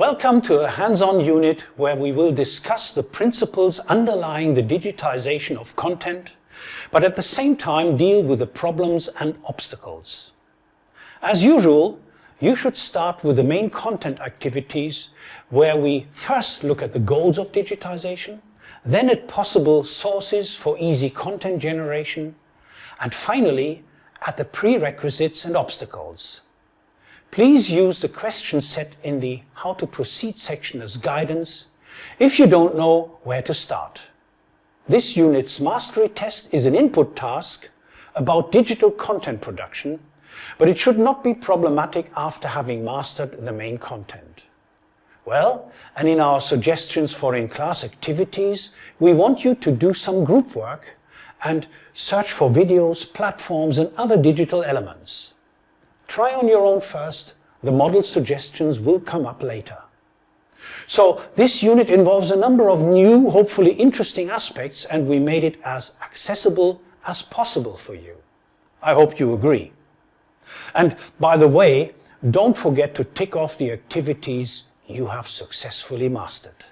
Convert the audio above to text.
Welcome to a hands-on unit where we will discuss the principles underlying the digitization of content, but at the same time deal with the problems and obstacles. As usual, you should start with the main content activities where we first look at the goals of digitization, then at possible sources for easy content generation, and finally at the prerequisites and obstacles. Please use the question set in the How to Proceed section as guidance if you don't know where to start. This unit's mastery test is an input task about digital content production, but it should not be problematic after having mastered the main content. Well, and in our suggestions for in-class activities, we want you to do some group work and search for videos, platforms and other digital elements. Try on your own first, the model suggestions will come up later. So this unit involves a number of new, hopefully interesting aspects and we made it as accessible as possible for you. I hope you agree. And by the way, don't forget to tick off the activities you have successfully mastered.